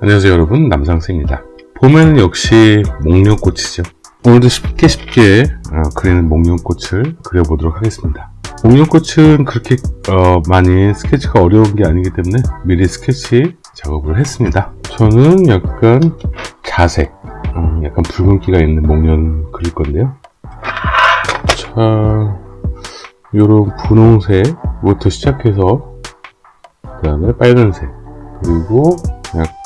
안녕하세요 여러분. 남상스입니다. 봄에는 역시 목련꽃이죠. 오늘도 쉽게 쉽게 어, 그리는 목련꽃을 그려보도록 하겠습니다. 목련꽃은 그렇게 어, 많이 스케치가 어려운 게 아니기 때문에 미리 스케치 작업을 했습니다. 저는 약간 자색 어, 약간 붉은기가 있는 목련 그릴 건데요. 자 요런 분홍색부터 시작해서 그 다음에 빨간색 그리고 약간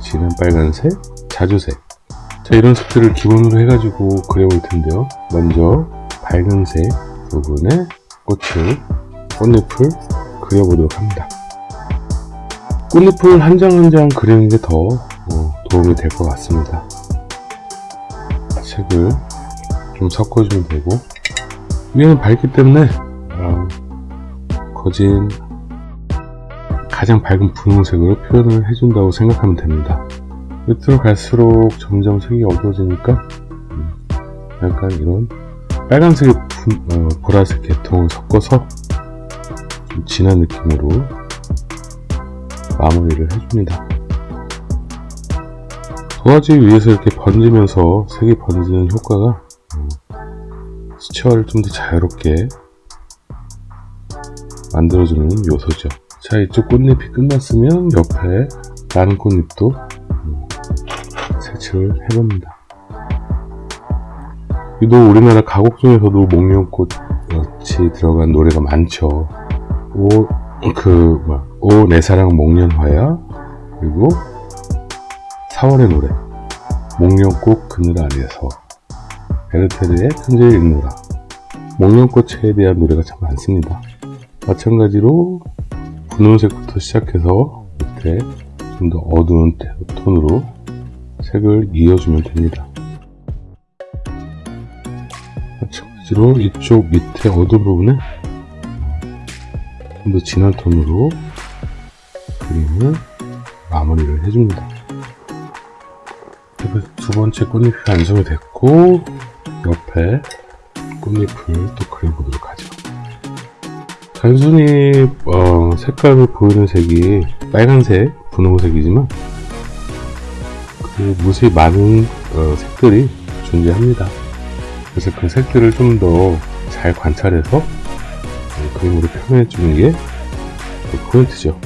진한 빨간색, 자주색. 자 이런 색들을 기본으로 해가지고 그려볼 텐데요. 먼저 밝은색 부분에 꽃을 꽃잎을 그려보도록 합니다. 꽃잎을 한 장 한 장 그리는 게더 어, 도움이 될 것 같습니다. 색을 좀 섞어주면 되고. 위에는 밝기 때문에 어, 거진 가장 밝은 분홍색으로 표현을 해준다고 생각하면 됩니다. 밑으로 갈수록 점점 색이 어두워지니까 음, 약간 이런 빨간색의 분, 어, 보라색 계통을 섞어서 좀 진한 느낌으로 마무리를 해줍니다. 도화지 위에서 이렇게 번지면서 색이 번지는 효과가 음, 수채화를 좀 더 자유롭게 만들어주는 요소죠. 자 이쪽 꽃잎이 끝났으면 옆에 다른 꽃잎도 색칠을 해봅니다. 유독 우리나라 가곡 중에서도 목련꽃이 들어간 노래가 많죠. 오, 그, 뭐, 오, 내 사랑 목련화야? 그리고 4월의 노래 목련꽃 그늘 아래에서 베르테르의 편지를 읽노라 목련꽃에 대한 노래가 참 많습니다. 마찬가지로 분홍색부터 시작해서 밑에 좀 더 어두운 톤으로 색을 이어주면 됩니다. 마찬가지로 이쪽 밑에 어두운 부분에 좀 더 진한 톤으로 그림을 마무리를 해줍니다. 두 번째 꽃잎이 완성이 됐고 옆에 꽃잎을 또 그려보도록 하죠. 단순히 어, 색깔을 보이는 색이 빨간색, 분홍색이지만 그 무수히 많은 어, 색들이 존재합니다. 그래서 그 색들을 좀 더 잘 관찰해서 그림으로 표현해 주는 게그 포인트죠.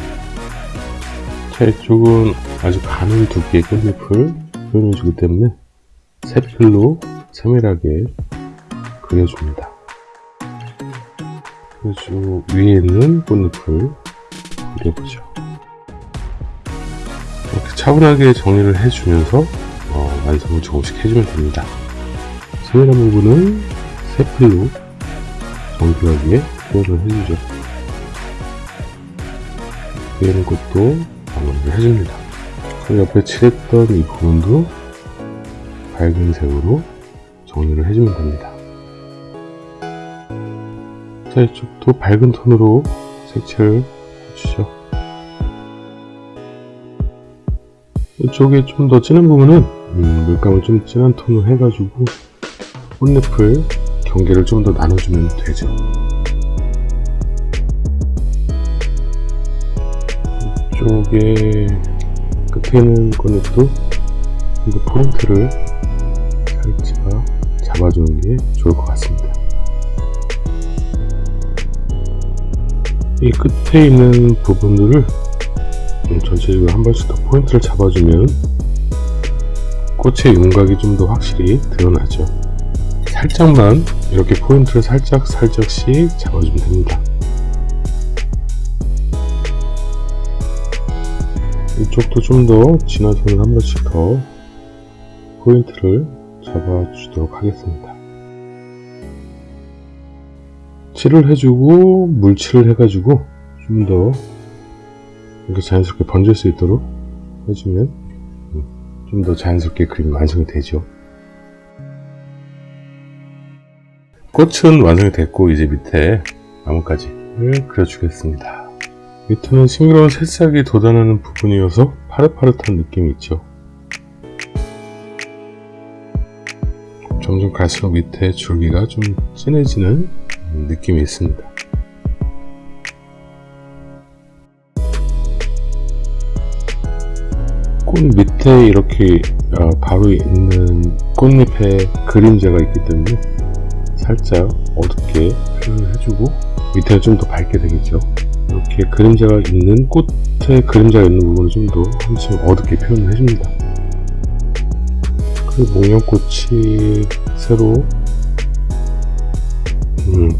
자, 이쪽은 아주 가는 두께의 꽃잎을 표현해 주기 때문에 색필로 세밀하게 그려줍니다. 그리고 위에 있는 꽃잎을 그려보죠. 이렇게 차분하게 정리를 해주면서 어, 완성을 조금씩 해주면 됩니다. 세밀한 부분은 세필로 정교하게 표현을 해주죠. 위에 있는 꽃도 마무리를 해줍니다. 그리고 옆에 칠했던 이 부분도 밝은 색으로 정리를 해주면 됩니다. 자 이쪽도 밝은 톤으로 색칠을 해주죠. 이쪽에 좀 더 진한 부분은 음, 물감을 좀 진한 톤으로 해가지고 꽃잎을 경계를 좀 더 나눠주면 되죠. 이쪽에 끝에 있는 꽃잎도 포인트를 살짝 잡아주는 게 좋을 것 같습니다 이 끝에 있는 부분들을 전체적으로 한 번씩 더 포인트를 잡아주면 꽃의 윤곽이 좀 더 확실히 드러나죠. 살짝만 이렇게 포인트를 살짝 살짝씩 잡아주면 됩니다. 이쪽도 좀 더 진한 손을 한 번씩 더 포인트를 잡아주도록 하겠습니다 칠을 해주고 물칠을 해가지고 좀 더 이렇게 자연스럽게 번질 수 있도록 해주면 좀 더 자연스럽게 그림이 완성이 되죠. 꽃은 완성이 됐고 이제 밑에 나뭇가지를 그려주겠습니다. 밑에는 싱그러운 새싹이 돋아나는 부분이어서 파릇파릇한 느낌이 있죠. 점점 갈수록 밑에 줄기가 좀 진해지는 느낌이 있습니다. 꽃 밑에 이렇게 어, 바로 있는 꽃잎에 그림자가 있기 때문에 살짝 어둡게 표현을 해주고 밑에는 좀 더 밝게 되겠죠 이렇게 그림자가 있는 꽃에 그림자가 있는 부분을 좀 더 한층 어둡게 표현을 해줍니다 그 목련꽃이 새로 음,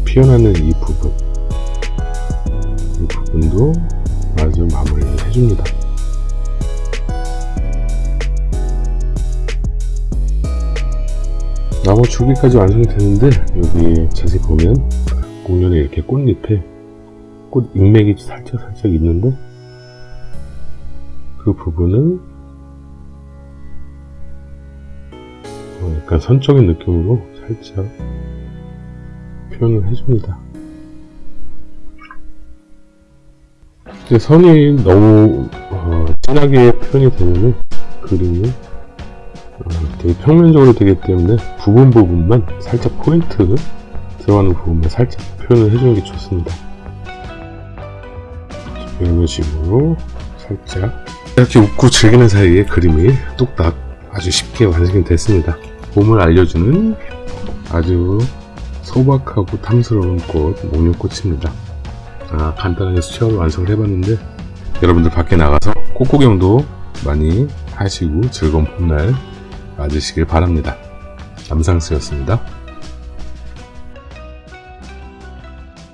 피어나는 이 부분. 이 부분도 아주 마무리를 해줍니다. 나무 줄기까지 완성이 되는데 여기 자세히 보면 공연에 이렇게 꽃잎에 꽃 잉맥이 살짝 살짝 있는데 그 부분은 어, 약간 선적인 느낌으로 살짝 표현을 해줍니다. 이제 선이 너무 어, 진하게 표현이 되면 그림이 어, 되게 평면적으로 되기 때문에 부분 부분만 살짝 포인트 들어가는 부분만 살짝 표현을 해주는 게 좋습니다. 이런 식으로 살짝 이렇게 웃고 즐기는 사이에 그림이 뚝딱 아주 쉽게 완성이 됐습니다. 봄을 알려주는 아주 소박하고 탐스러운 꽃 목련꽃입니다. 아, 간단하게 수채화로 완성을 해봤는데 여러분들 밖에 나가서 꽃구경도 많이 하시고 즐거운 봄날 맞으시길 바랍니다. 남상수였습니다.